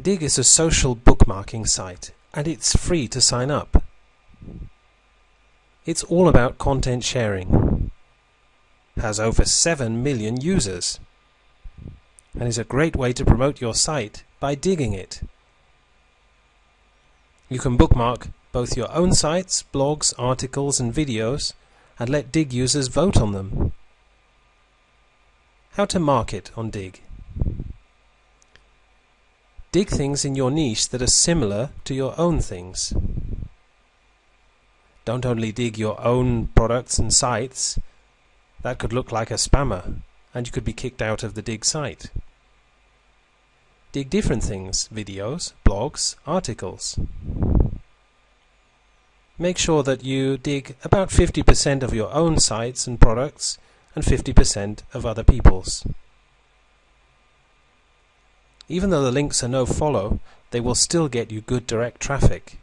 Digg is a social bookmarking site and it's free to sign up. It's all about content sharing. Has over 7 million users. And is a great way to promote your site by digging it. You can bookmark both your own sites, blogs, articles and videos and let Digg users vote on them. How to market on Digg. Dig things in your niche that are similar to your own things. Don't only dig your own products and sites. That could look like a spammer, and you could be kicked out of the Digg site. Dig different things, videos, blogs, articles. Make sure that you dig about 50% of your own sites and products and 50% of other people's. Even though the links are no follow, they will still get you good direct traffic.